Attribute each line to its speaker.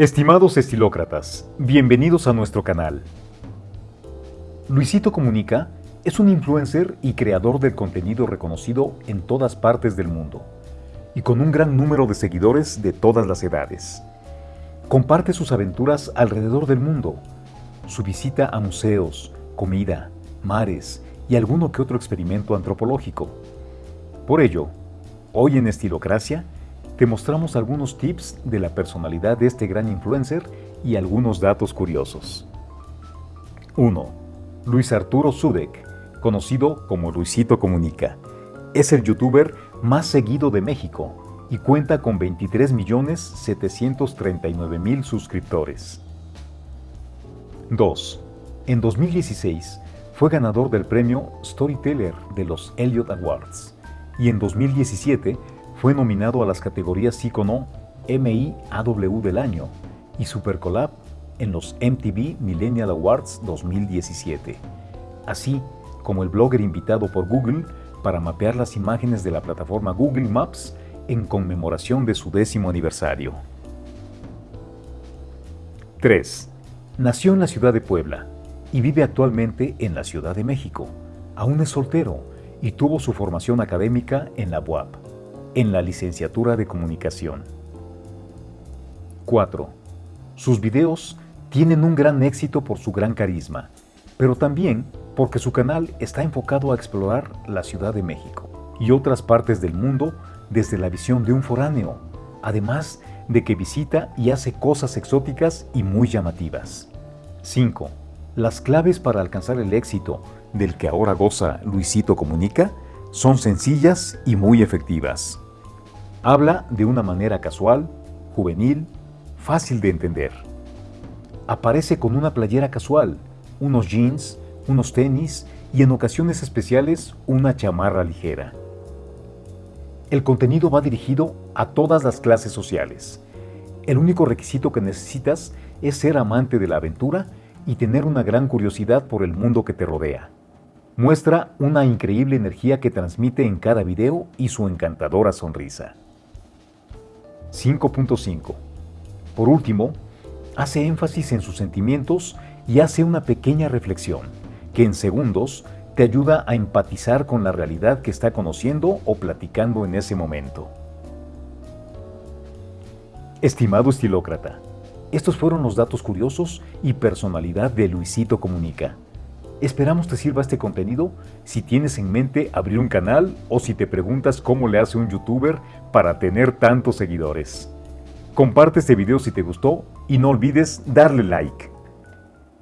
Speaker 1: Estimados estilócratas, bienvenidos a nuestro canal. Luisito Comunica es un influencer y creador del contenido reconocido en todas partes del mundo y con un gran número de seguidores de todas las edades. Comparte sus aventuras alrededor del mundo, su visita a museos, comida, mares y alguno que otro experimento antropológico. Por ello, hoy en Estilocracia te mostramos algunos tips de la personalidad de este gran influencer y algunos datos curiosos. 1. Luis Arturo Zudek, conocido como Luisito Comunica. Es el youtuber más seguido de México y cuenta con 23.739.000 suscriptores. 2. En 2016 fue ganador del premio Storyteller de los Elliot Awards y en 2017 fue nominado a las categorías Icono MIAW del año y Supercolab en los MTV Millennial Awards 2017, así como el blogger invitado por Google para mapear las imágenes de la plataforma Google Maps en conmemoración de su décimo aniversario. 3. Nació en la ciudad de Puebla y vive actualmente en la Ciudad de México. Aún es soltero y tuvo su formación académica en la UAP en la licenciatura de comunicación. 4. Sus videos tienen un gran éxito por su gran carisma, pero también porque su canal está enfocado a explorar la Ciudad de México y otras partes del mundo desde la visión de un foráneo, además de que visita y hace cosas exóticas y muy llamativas. 5. Las claves para alcanzar el éxito del que ahora goza Luisito Comunica son sencillas y muy efectivas. Habla de una manera casual, juvenil, fácil de entender. Aparece con una playera casual, unos jeans, unos tenis y en ocasiones especiales una chamarra ligera. El contenido va dirigido a todas las clases sociales. El único requisito que necesitas es ser amante de la aventura y tener una gran curiosidad por el mundo que te rodea. Muestra una increíble energía que transmite en cada video y su encantadora sonrisa. 5.5. Por último, hace énfasis en sus sentimientos y hace una pequeña reflexión, que en segundos te ayuda a empatizar con la realidad que está conociendo o platicando en ese momento. Estimado estilócrata, estos fueron los datos curiosos y personalidad de Luisito Comunica. Esperamos te sirva este contenido si tienes en mente abrir un canal o si te preguntas cómo le hace un youtuber para tener tantos seguidores. Comparte este video si te gustó y no olvides darle like.